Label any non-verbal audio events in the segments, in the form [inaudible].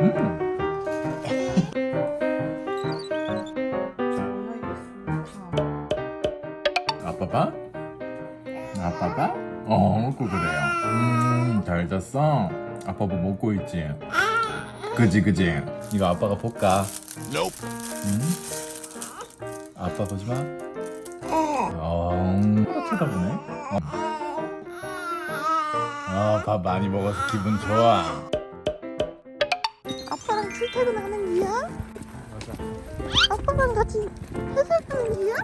음. 아빠 봐? 아빠 봐? 어 먹고 그래요 음 잘 잤어? 아빠 뭐 먹고 있지? 그지 그지 이거 아빠가 볼까? 응? 아빠 보지 마 어 음, 쳐다보네 어. 어, 밥 많이 먹어서 기분 좋아 출퇴근하는 거야? 맞아 아빠랑 같이 회사하는 거야?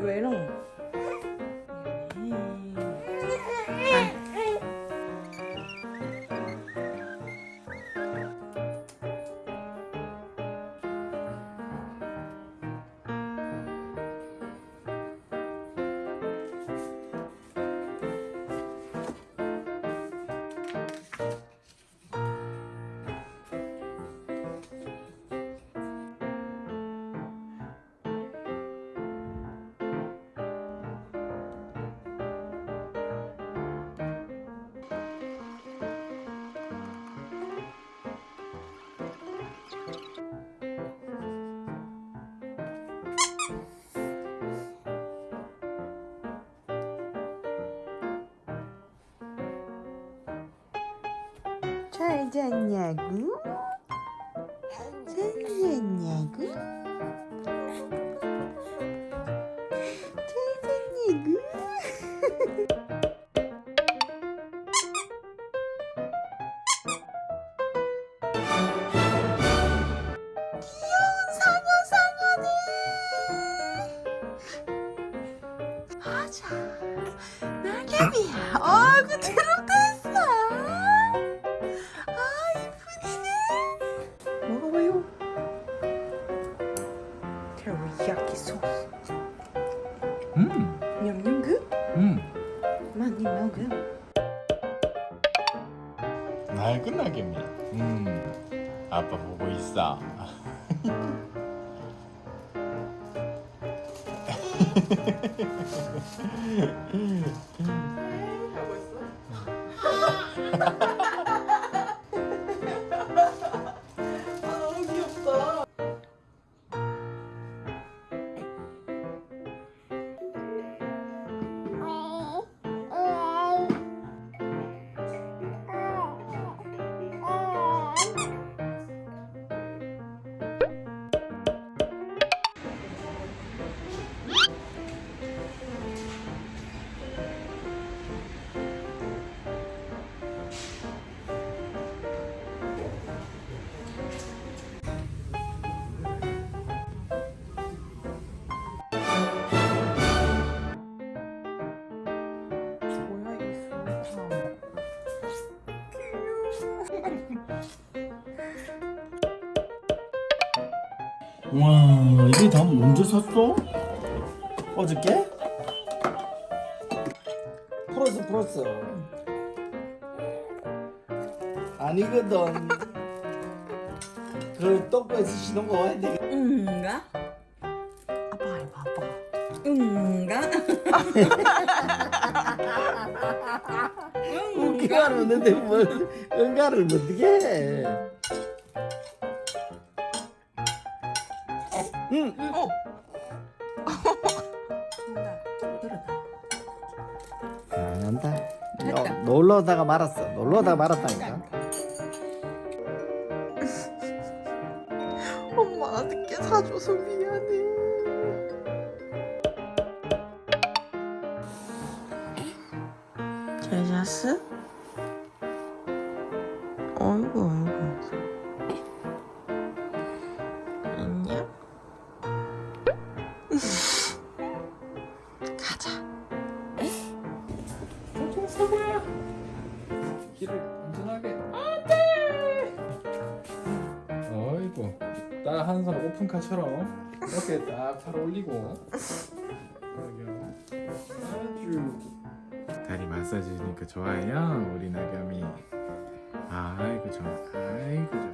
왜, 왜 이런 거? 잘 잤냐고? 잘 잤냐고? 잘 잤냐고? 귀여운 상어 상어네 맞아 낙엽이 먹어 낡은 낙엽이 음. 아빠 보고 있어 하고 [laughs] 있어 [laughs] 와 이게 다 언제 샀어? 어저께? 풀었어 풀었어 아니거든 그 똥꼬에서 신은 거 와야 돼 응가? 아빠 해봐 아빠 응가? 웃기가 않는데 뭘 응가를 어떻게 해 응. 어. 그러다. 안 한다 됐다. 너, 놀러 오다가 말았어 놀러 오다가 말았다니까 엄마가 늦게 사줘서 미안해. 잘 잤어? 어이구 어이구 안녕? [laughs] 가자. 조종 서봐 길을 안전하게. 안돼! 어이구 딱 한 손 오픈카처럼 이렇게 딱팔 올리고. 아주 다리 마사지니까 좋아요 우리 나겸이. 아이고 좋아 아이고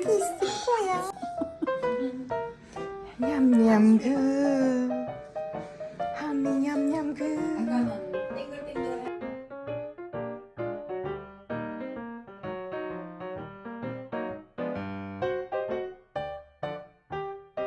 있을 거야. 냠냠 그. 하미 냠냠 그.